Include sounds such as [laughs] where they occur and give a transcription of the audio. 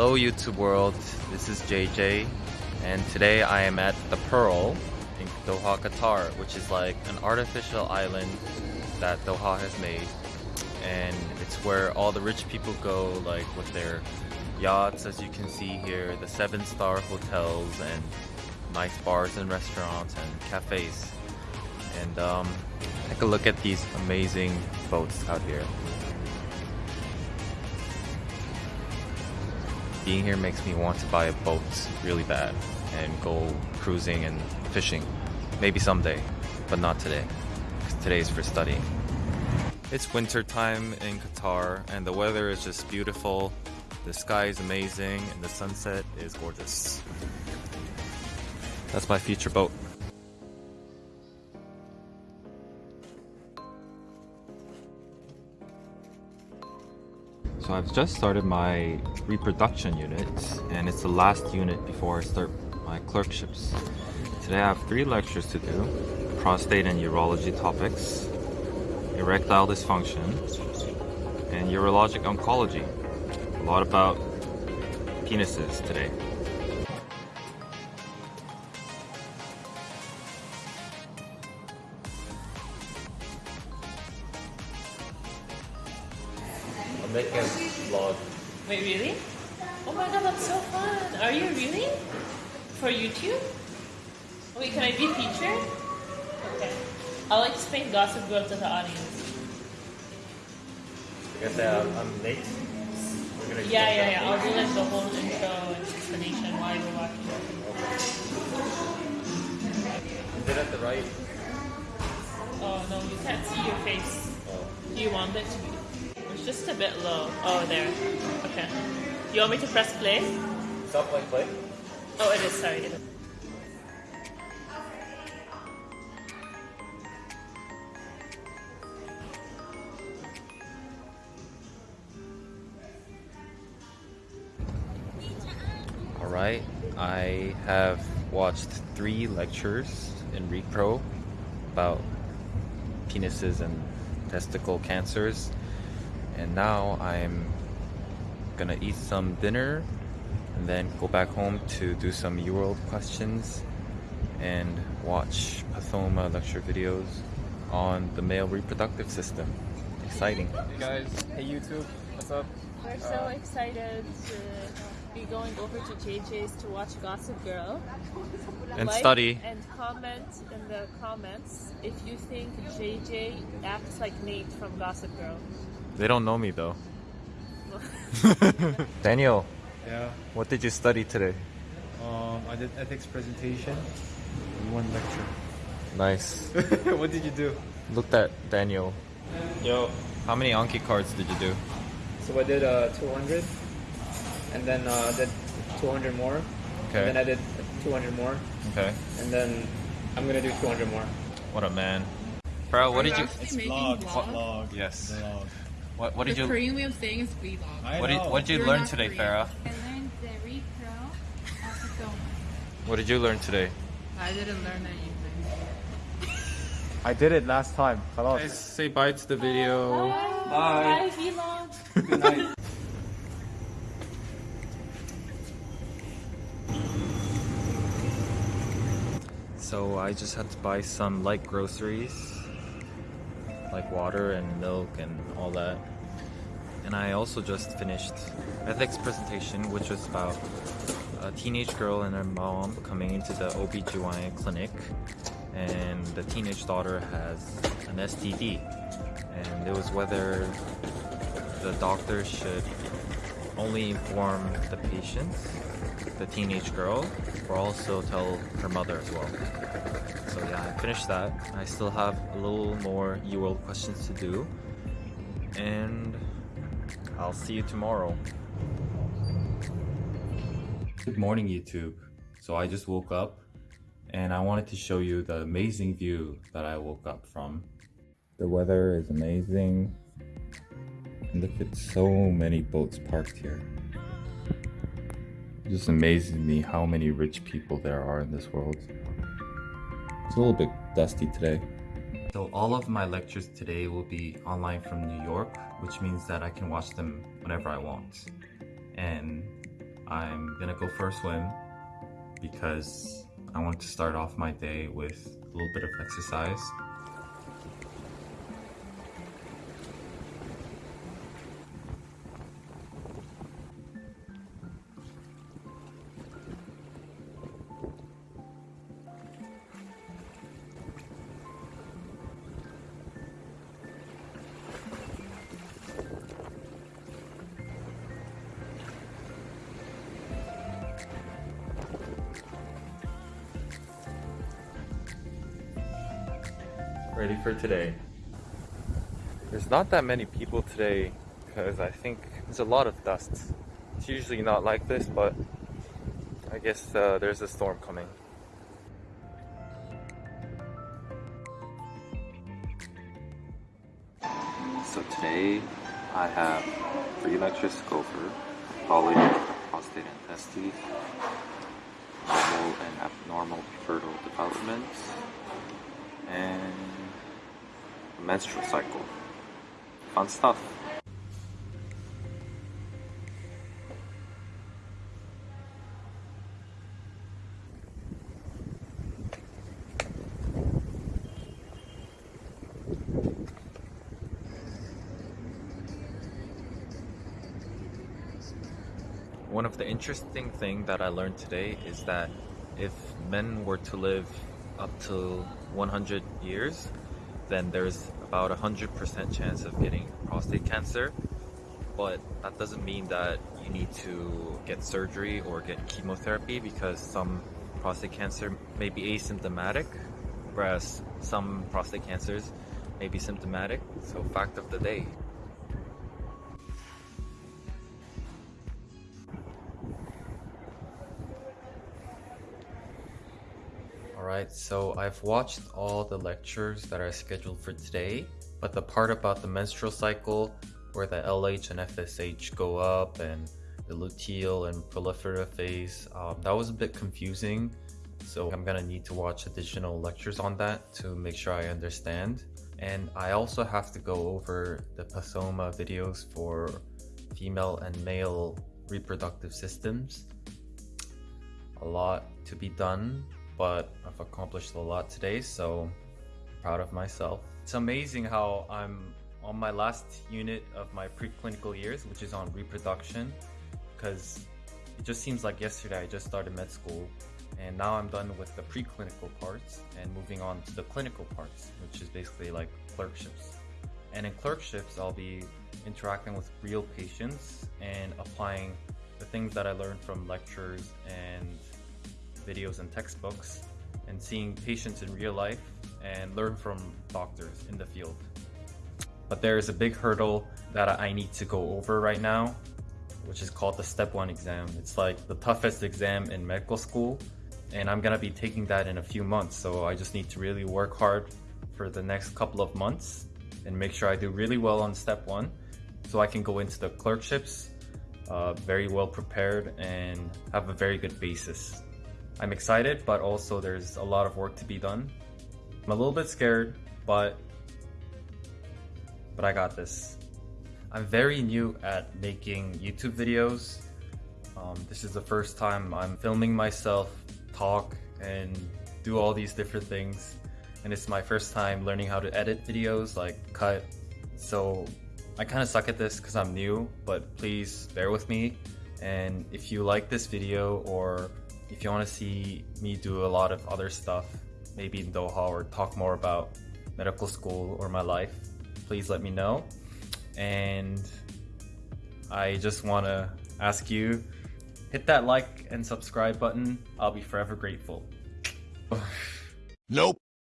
Hello YouTube world, this is JJ and today I am at the Pearl in Doha, Qatar which is like an artificial island that Doha has made. And it's where all the rich people go like with their yachts as you can see here, the seven star hotels and nice bars and restaurants and cafes. And um, take a look at these amazing boats out here. Being here makes me want to buy a boat really bad and go cruising and fishing. Maybe someday, but not today. Today is for studying. It's winter time in Qatar and the weather is just beautiful. The sky is amazing and the sunset is gorgeous. That's my future boat. So I've just started my reproduction unit and it's the last unit before I start my clerkships. Today I have three lectures to do. Prostate and urology topics, erectile dysfunction, and urologic oncology. A lot about penises today. I'm a vlog. Wait, really? Oh my god, that's so fun. Are you really? For YouTube? Wait, can I be featured? Okay. I'll explain Gossip Girl to the audience. Like I said, uh, I'm, I'm late. We're gonna Yeah, yeah, yeah. I'll do like the whole intro and explanation while you're watching. Is it at the right? Oh no, you can't see your face. Oh. Do you want it to be? It's just a bit low. Oh, there. Okay. You want me to press play? Stop playing play? Oh, it is. Sorry. It is. Alright, I have watched three lectures in RePro about penises and testicle cancers, and now I'm gonna eat some dinner and then go back home to do some UWorld questions and watch Pathoma lecture videos on the male reproductive system. Exciting. Hey guys, hey YouTube, what's up? We're so uh, excited to be going over to JJ's to watch Gossip Girl. And Like study. And comment in the comments if you think JJ acts like Nate from Gossip Girl. They don't know me though. [laughs] Daniel, Yeah, what did you study today? um, I did ethics presentation in one lecture. Nice. [laughs] what did you do? Looked at Daniel. Yo. How many Anki cards did you do? So I did uh, 200, and then uh, I did 200 more, Okay. and then I did 200 more, Okay. and then I'm gonna do 200 more. What a man. Bro, what did you? It's vlog. vlog. Yes. Vlog. What What The did you? Korean way of saying is vlog. I What did. What did you You're learn today, Korean. Farah? I learned the repro of Pathoma. What did you learn today? I didn't learn anything. I did it last time. Guys, say bye to the video. Bye, vlog. Good night. So I just had to buy some light groceries, like water and milk and all that. And I also just finished ethics presentation, which was about a teenage girl and her mom coming into the OBGYN clinic and the teenage daughter has an STD. And it was whether the doctor should only inform the patient, the teenage girl, or also tell her mother as well. So yeah, I finished that. I still have a little more UWorld questions to do. And I'll see you tomorrow. Good morning, YouTube. So I just woke up and I wanted to show you the amazing view that I woke up from. The weather is amazing. Look at so many boats parked here. It just amazes me how many rich people there are in this world. It's a little bit dusty today. So all of my lectures today will be online from New York, which means that I can watch them whenever I want. And I'm gonna go for a swim because I want to start off my day with a little bit of exercise. Ready for today. There's not that many people today because I think there's a lot of dust. It's usually not like this, but I guess uh, there's a storm coming. So today I have three lectures to go over. Pathology prostate and testes, normal and abnormal fertile development, and menstrual cycle. Fun stuff. One of the interesting thing that I learned today is that if men were to live up to 100 years, then there's about a 100% chance of getting prostate cancer. But that doesn't mean that you need to get surgery or get chemotherapy because some prostate cancer may be asymptomatic, whereas some prostate cancers may be symptomatic. So, fact of the day. Alright, so I've watched all the lectures that are scheduled for today, but the part about the menstrual cycle, where the LH and FSH go up, and the luteal and proliferative phase, um, that was a bit confusing. So I'm gonna need to watch additional lectures on that to make sure I understand. And I also have to go over the Pathoma videos for female and male reproductive systems. A lot to be done, but I've accomplished a lot today, so proud of myself. It's amazing how I'm on my last unit of my preclinical years, which is on reproduction, because it just seems like yesterday I just started med school, and now I'm done with the preclinical parts and moving on to the clinical parts, which is basically like clerkships. And in clerkships, I'll be interacting with real patients and applying the things that I learned from lectures and videos and textbooks and seeing patients in real life and learn from doctors in the field. But there is a big hurdle that I need to go over right now, which is called the step one exam. It's like the toughest exam in medical school, and I'm gonna be taking that in a few months. So I just need to really work hard for the next couple of months and make sure I do really well on step one so I can go into the clerkships uh, very well prepared and have a very good basis. I'm excited, but also there's a lot of work to be done. I'm a little bit scared, but but I got this. I'm very new at making YouTube videos. Um, this is the first time I'm filming myself talk and do all these different things. And it's my first time learning how to edit videos, like cut. So I kind of suck at this because I'm new, but please bear with me. And if you like this video or if you want to see me do a lot of other stuff, maybe in Doha or talk more about medical school or my life, please let me know. And I just want to ask you hit that like and subscribe button. I'll be forever grateful. Nope.